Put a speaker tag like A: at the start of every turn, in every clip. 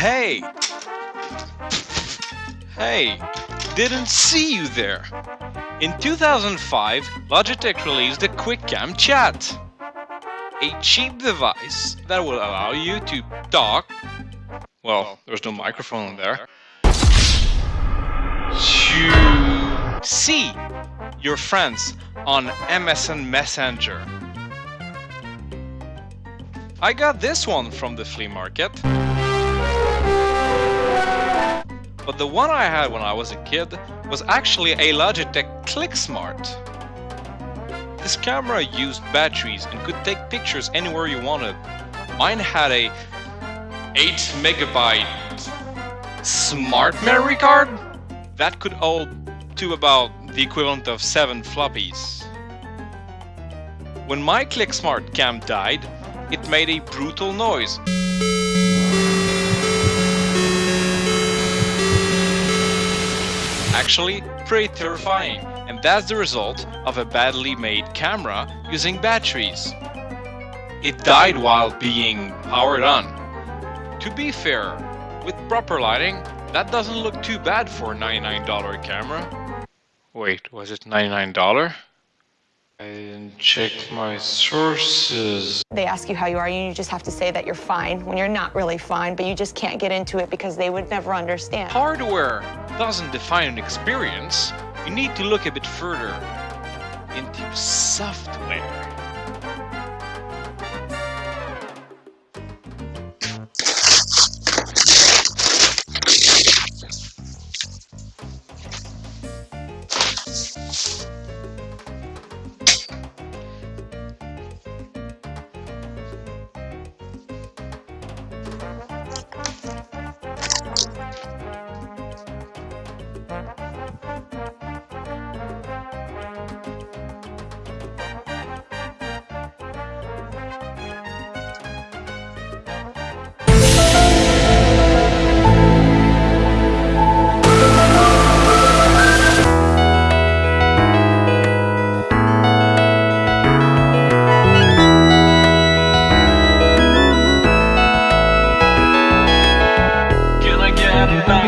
A: Hey! Hey! Didn't see you there! In 2005, Logitech released the QuickCam Chat, a cheap device that will allow you to talk. Well, there's no microphone in there. To see your friends on MSN Messenger. I got this one from the flea market. the one I had when I was a kid was actually a Logitech ClickSmart. This camera used batteries and could take pictures anywhere you wanted. Mine had a 8 megabyte smart memory card that could hold to about the equivalent of 7 floppies. When my ClickSmart cam died, it made a brutal noise. actually pretty terrifying, and that's the result of a badly made camera using batteries. It died while being powered on. To be fair, with proper lighting, that doesn't look too bad for a $99 camera. Wait, was it $99? I didn't check my sources. They ask you how you are, and you just have to say that you're fine when you're not really fine, but you just can't get into it because they would never understand. Hardware doesn't define an experience. You need to look a bit further into software.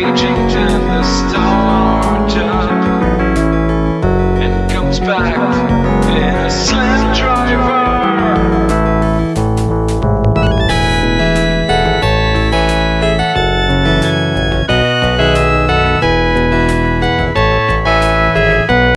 A: changing.